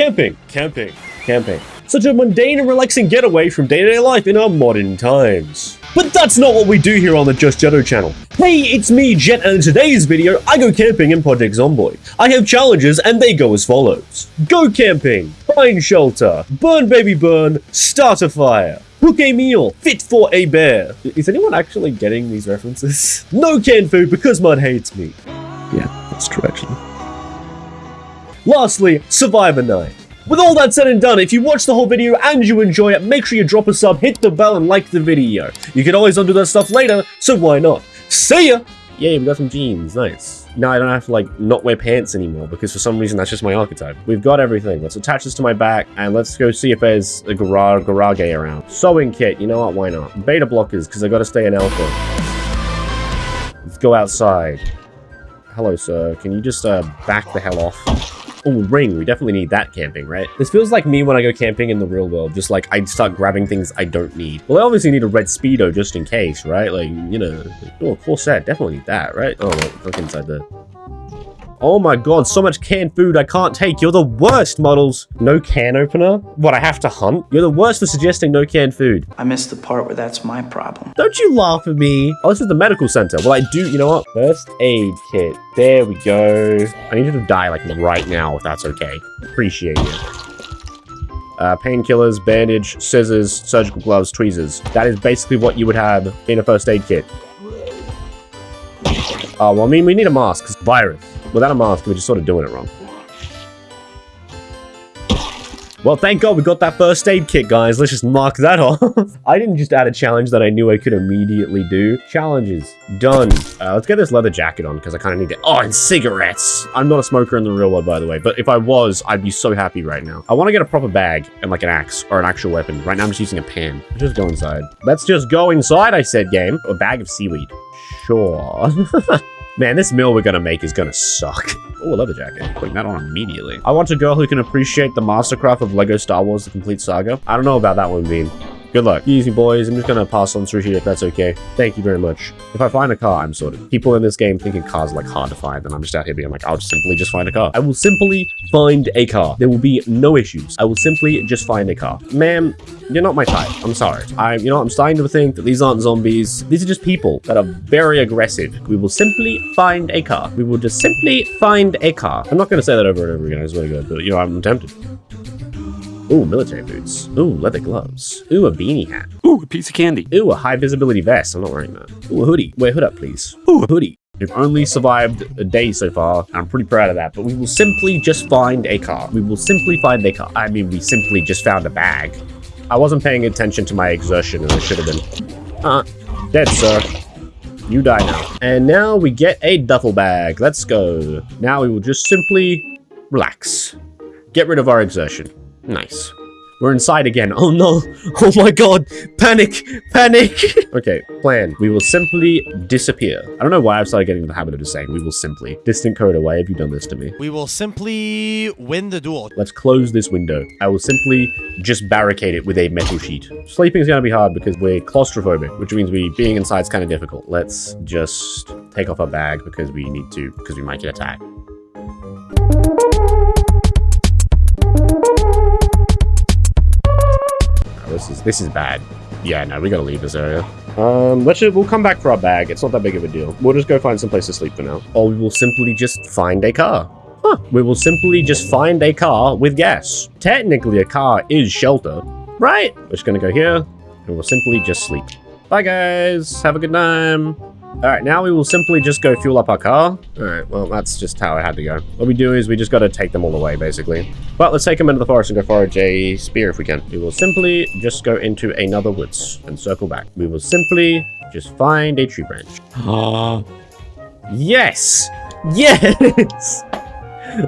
Camping, camping, camping. Such a mundane and relaxing getaway from day-to-day life in our modern times. But that's not what we do here on the Just Jetto channel. Hey, it's me, Jet, and in today's video, I go camping in Project Zomboid. I have challenges, and they go as follows. Go camping, find shelter, burn baby burn, start a fire, cook a meal fit for a bear. Is anyone actually getting these references? No canned food because Mud hates me. Yeah, that's true actually. Lastly, Survivor night. With all that said and done, if you watch the whole video and you enjoy it, make sure you drop a sub, hit the bell, and like the video. You can always undo that stuff later, so why not? See ya! Yay, we got some jeans, nice. Now I don't have to like not wear pants anymore because for some reason that's just my archetype. We've got everything. Let's attach this to my back and let's go see if there's a garage garage around. Sewing kit, you know what? Why not? Beta blockers because I got to stay in alpha. Let's go outside. Hello, sir. Can you just uh, back the hell off? Oh, ring. We definitely need that camping, right? This feels like me when I go camping in the real world. Just like I'd start grabbing things I don't need. Well, I obviously need a red Speedo just in case, right? Like, you know, oh, cool set. Definitely need that, right? Oh, look inside the Oh my god, so much canned food I can't take. You're the worst, Muddles. No can opener? What, I have to hunt? You're the worst for suggesting no canned food. I missed the part where that's my problem. Don't you laugh at me. Oh, this is the medical center. Well, I do, you know what? First aid kit. There we go. I need you to die, like, right now, if that's okay. Appreciate it. Uh, painkillers, bandage, scissors, surgical gloves, tweezers. That is basically what you would have in a first aid kit. Oh, well, I mean, we need a mask, because virus. Without a mask, we're just sort of doing it wrong. Well, thank God we got that first aid kit, guys. Let's just mark that off. I didn't just add a challenge that I knew I could immediately do. Challenges. Done. Uh, let's get this leather jacket on, because I kind of need it. Oh, and cigarettes. I'm not a smoker in the real world, by the way, but if I was, I'd be so happy right now. I want to get a proper bag and like an axe or an actual weapon. Right now, I'm just using a pan. Let's just go inside. Let's just go inside, I said, game. A bag of seaweed. Sure. Man, this meal we're gonna make is gonna suck. Oh, a leather jacket. Putting that on immediately. I want a girl who can appreciate the mastercraft of LEGO Star Wars The Complete Saga. I don't know about that one, Bean. Good luck. Easy, boys. I'm just gonna pass on through here if that's okay. Thank you very much. If I find a car, I'm sorted. People in this game thinking cars are like hard to find, and I'm just out here being like, I'll just simply just find a car. I will simply find a car. There will be no issues. I will simply just find a car. Ma'am, you're not my type. I'm sorry. I, you know, I'm starting to think that these aren't zombies. These are just people that are very aggressive. We will simply find a car. We will just simply find a car. I'm not going to say that over and over again. It's really good, but you know, I'm tempted. Ooh, military boots. Ooh, leather gloves. Ooh, a beanie hat. Ooh, a piece of candy. Ooh, a high visibility vest. I'm not wearing that. Ooh, a hoodie. Wear hood up, please. Ooh, a hoodie. We've only survived a day so far. I'm pretty proud of that, but we will simply just find a car. We will simply find a car. I mean, we simply just found a bag. I wasn't paying attention to my exertion and I should have been. Uh, dead, sir. You die now. And now we get a duffel bag. Let's go. Now we will just simply relax. Get rid of our exertion. Nice. We're inside again. Oh no. Oh my god. Panic. Panic. okay, plan. We will simply disappear. I don't know why I've started getting the habit of just saying we will simply. Distant code away. Have you done this to me? We will simply win the duel. Let's close this window. I will simply just barricade it with a metal sheet. Sleeping is going to be hard because we're claustrophobic, which means we being inside is kind of difficult. Let's just take off our bag because we need to, because we might get attacked. Is this is bad. Yeah, no, we gotta leave this area. Um, let's just, we'll come back for our bag. It's not that big of a deal. We'll just go find some place to sleep for now. Or we will simply just find a car. Huh. We will simply just find a car with gas. Technically, a car is shelter, right? We're just gonna go here, and we'll simply just sleep. Bye, guys. Have a good time. All right, now we will simply just go fuel up our car. All right, well, that's just how it had to go. What we do is we just got to take them all away, basically. But let's take them into the forest and go forage a spear if we can. We will simply just go into another woods and circle back. We will simply just find a tree branch. Ah. yes! Yes!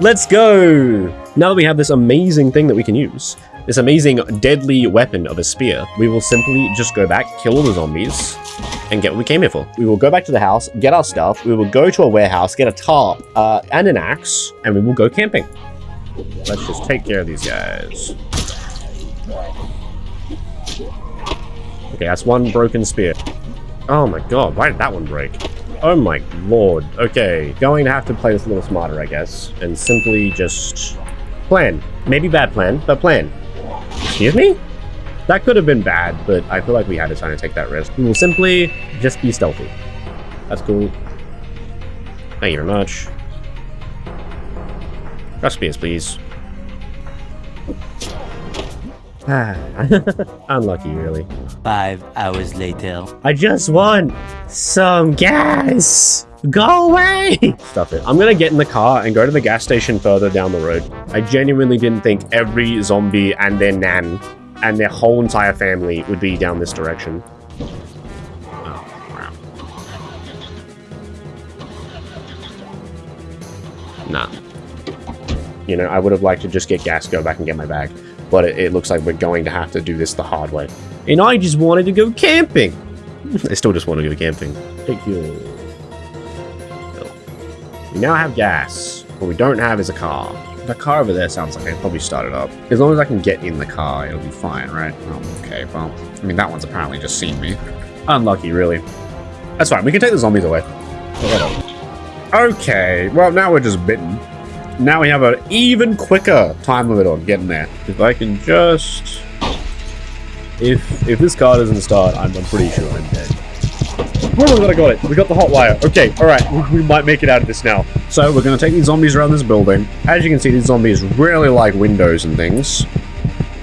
Let's go! Now that we have this amazing thing that we can use, this amazing deadly weapon of a spear, we will simply just go back, kill all the zombies, and get what we came here for. We will go back to the house, get our stuff, we will go to a warehouse, get a tarp, uh, and an axe, and we will go camping. Let's just take care of these guys. Okay, that's one broken spear. Oh my god, why did that one break? Oh my lord. Okay, going to have to play this a little smarter, I guess, and simply just Plan. Maybe bad plan, but plan. Excuse me? That could have been bad, but I feel like we had to try to take that risk. We will simply just be stealthy. That's cool. Thank you very much. Recipes, please. unlucky, really. Five hours later. I just want some gas. Go away! Stuff it. I'm gonna get in the car and go to the gas station further down the road. I genuinely didn't think every zombie and their nan and their whole entire family would be down this direction. Oh, wow. Nah. You know, I would have liked to just get gas, go back and get my bag. But it, it looks like we're going to have to do this the hard way. And I just wanted to go camping. I still just want to go camping. Take your... We now have gas. What we don't have is a car. The car over there sounds like I probably start it up. As long as I can get in the car, it'll be fine, right? Oh, okay, well, I mean, that one's apparently just seen me. Unlucky, really. That's fine. We can take the zombies away. Okay, well, now we're just bitten. Now we have an even quicker time limit on getting there. If I can just... If if this car doesn't start, I'm, I'm pretty sure I'm dead. Oh I got it. We got the hot wire. Okay, alright, we, we might make it out of this now. So, we're going to take these zombies around this building. As you can see, these zombies really like windows and things.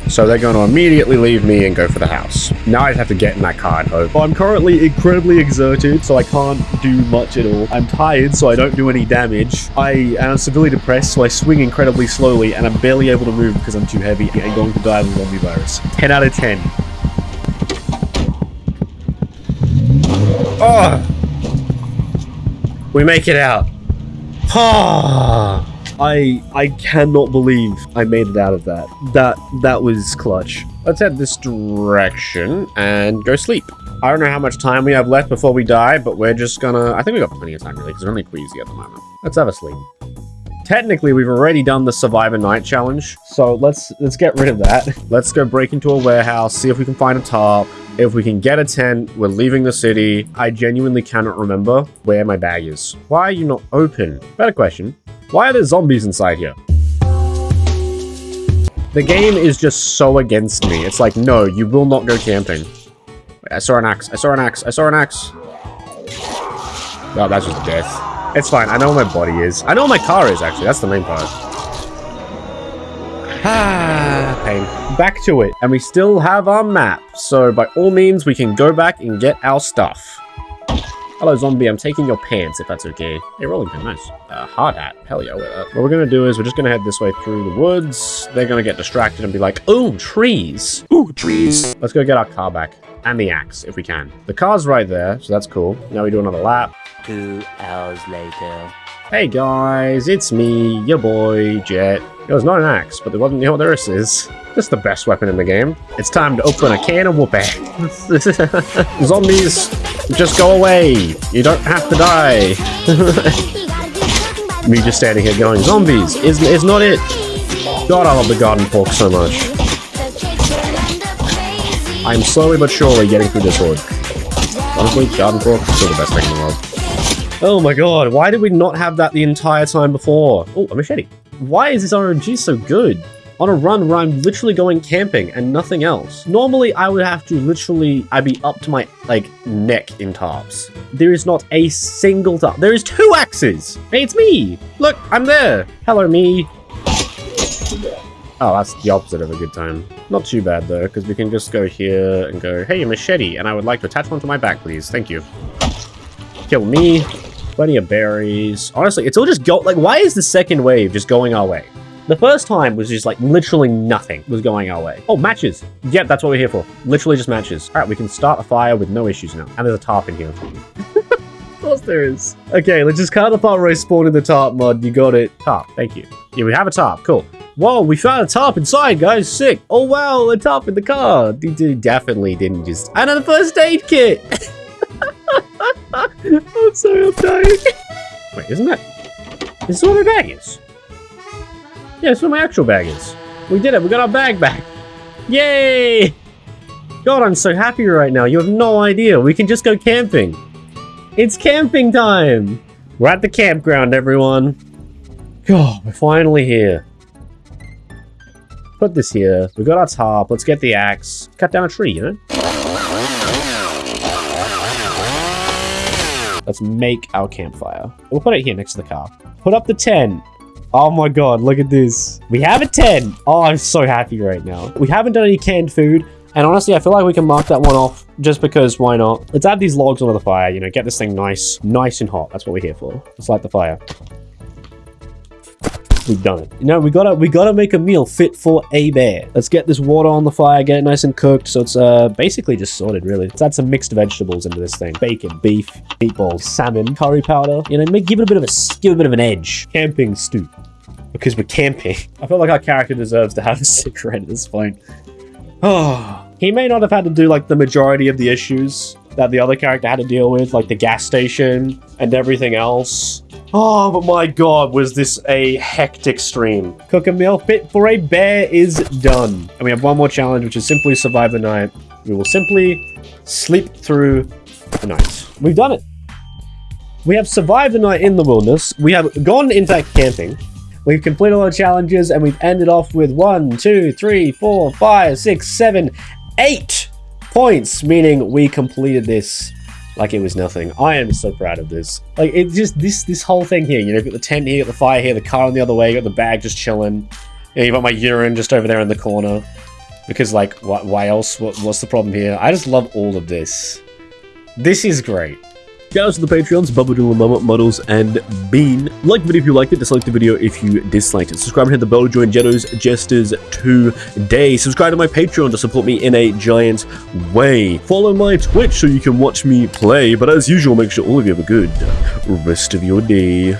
So they're going to immediately leave me and go for the house. Now I have to get in that car and hope. I'm currently incredibly exerted, so I can't do much at all. I'm tired, so I don't do any damage. I am severely depressed, so I swing incredibly slowly, and I'm barely able to move because I'm too heavy and going to die of the zombie virus. 10 out of 10. Oh! We make it out. Ah! I I cannot believe I made it out of that. That that was clutch. Let's head this direction and go sleep. I don't know how much time we have left before we die, but we're just gonna... I think we got plenty of time, really, because we're only queasy at the moment. Let's have a sleep. Technically, we've already done the Survivor Night Challenge, so let's let's get rid of that. Let's go break into a warehouse, see if we can find a tarp. If we can get a tent, we're leaving the city. I genuinely cannot remember where my bag is. Why are you not open? Better question. Why are there zombies inside here? The game is just so against me. It's like, no, you will not go camping. Wait, I saw an axe. I saw an axe. I saw an axe. Oh, that's just death. It's fine. I know where my body is. I know where my car is, actually. That's the main part. Ah, pain. Back to it. And we still have our map. So by all means, we can go back and get our stuff. Hello, zombie. I'm taking your pants, if that's okay. Hey, rolling pin. Nice. Uh, hard hat. Hell yeah, wear that. What we're going to do is we're just going to head this way through the woods. They're going to get distracted and be like, oh, trees. Ooh, trees. Let's go get our car back. And the axe, if we can. The car's right there, so that's cool. Now we do another lap. Two hours later. Hey guys, it's me, your boy, Jet. It was not an axe, but there wasn't, you know what this is? The best weapon in the game. It's time to open a can of whoopee. Zombies, just go away. You don't have to die. me just standing here going, zombies, is, is not it. God, I love the garden fork so much. I'm slowly but surely getting through this horde. Honestly, garden fork is still the best thing in the world. Oh my god, why did we not have that the entire time before? Oh, a machete. Why is this RNG so good? On a run where I'm literally going camping and nothing else. Normally, I would have to literally, I'd be up to my, like, neck in tarps. There is not a single tarp. There is two axes! Hey, it's me! Look, I'm there! Hello, me! Oh, that's the opposite of a good time. Not too bad, though, because we can just go here and go, Hey, machete, and I would like to attach one to my back, please. Thank you. Kill me. Plenty of berries. Honestly, it's all just go- like, why is the second wave just going our way? The first time was just like literally nothing was going our way. Oh, matches. Yep, that's what we're here for. Literally just matches. All right, we can start a fire with no issues now. And there's a tarp in here. of course there is. Okay, let's just cut the part where I spawned in the tarp mod. You got it. Tarp. Thank you. Yeah, we have a tarp. Cool. Whoa, we found a tarp inside, guys. Sick. Oh, wow, a tarp in the car. D definitely didn't just... And a first aid kit. I'm sorry, I'm dying. Wait, isn't that... This is what my bag is. Yeah, that's what my actual bag is. We did it. We got our bag back. Yay! God, I'm so happy right now. You have no idea. We can just go camping. It's camping time. We're at the campground, everyone. God, we're finally here. Put this here. We got our tarp. Let's get the axe. Cut down a tree, you know? Let's make our campfire. We'll put it here next to the car. Put up the tent. Oh my god, look at this. We have a tent. Oh, I'm so happy right now. We haven't done any canned food. And honestly, I feel like we can mark that one off just because why not? Let's add these logs onto the fire, you know, get this thing nice, nice and hot. That's what we're here for. Let's light the fire. We've done it. You know, we gotta we gotta make a meal fit for a bear. Let's get this water on the fire, get it nice and cooked. So it's uh basically just sorted really. Let's add some mixed vegetables into this thing. Bacon, beef, meatballs, salmon, curry powder. You know, make give it a bit of a give it a bit of an edge. Camping stew. Because we're camping. I feel like our character deserves to have a cigarette at this point. Oh, he may not have had to do like the majority of the issues that the other character had to deal with, like the gas station and everything else. Oh, but my god, was this a hectic stream. Cook a meal fit for a bear is done. And we have one more challenge, which is simply survive the night. We will simply sleep through the night. We've done it. We have survived the night in the wilderness. We have gone, in fact, camping. We've completed all the challenges and we've ended off with one, two, three, four, five, six, seven, eight points, meaning we completed this like it was nothing. I am so proud of this. Like, it's just this this whole thing here. You know, you've got the tent here, got the fire here, the car on the other way, you got the bag just chilling. You know, you've got my urine just over there in the corner. Because, like, what, why else? What, what's the problem here? I just love all of this. This is great. Shout out to the Patreons, Bubba Doodle Mama, Muddles, and Bean. Like the video if you liked it, dislike the video if you disliked it. Subscribe and hit the bell to join Jetto's Jesters today. Subscribe to my Patreon to support me in a giant way. Follow my Twitch so you can watch me play. But as usual, make sure all of you have a good rest of your day.